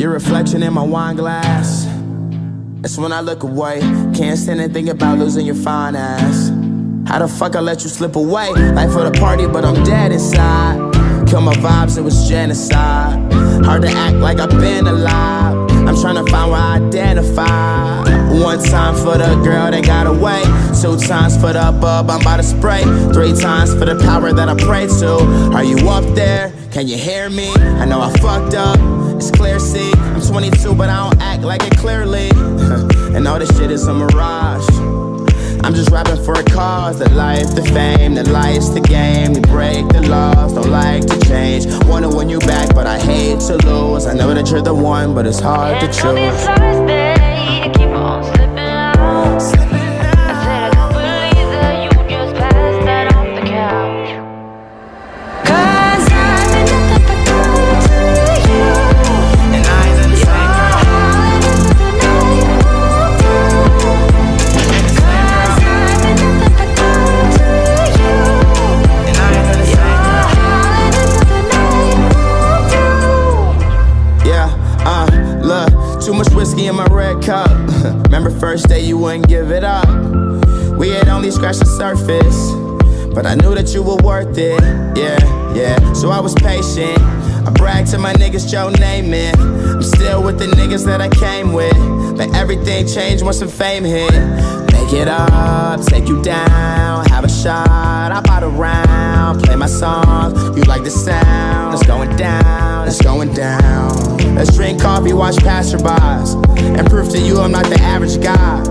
Your reflection in my wine glass. That's when I look away. Can't stand and think about losing your fine ass. How the fuck I let you slip away? Life for the party, but I'm dead inside. Kill my vibes, it was genocide. Hard to act like I've been alive. I'm trying to find where I identify. One time for the girl that got away. Two times for the bub I'm about to spray. Three times for the power that I pray to. Are you up there? Can you hear me? I know I fucked up. It's clear, see. I'm 22, but I don't act like it clearly. and all this shit is a mirage. I'm just rapping for a cause The life, the fame, the life's the game We break the laws, don't like to change Wanna win you back, but I hate to lose I know that you're the one, but it's hard to choose first day you wouldn't give it up. We had only scratched the surface But I knew that you were worth it, yeah, yeah. So I was patient. I bragged to my niggas, Joe Namath I'm still with the niggas that I came with. But everything changed once some fame hit. Make it up, take you down Have a shot, I bought a round Play my songs, you like the sound It's going down, it's going down. Let's drink coffee, watch passerbys And prove to you I'm not the average guy.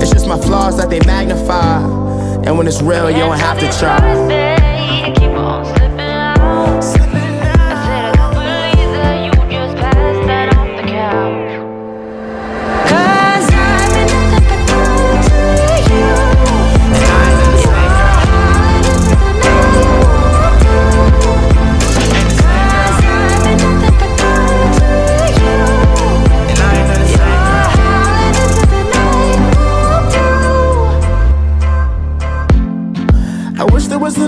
It's just my flaws that they magnify. And when it's real, you don't have to try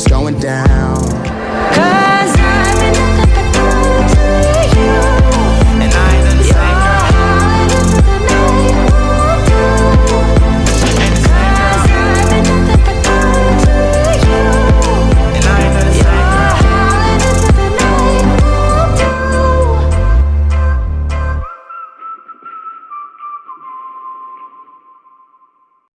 It's going down.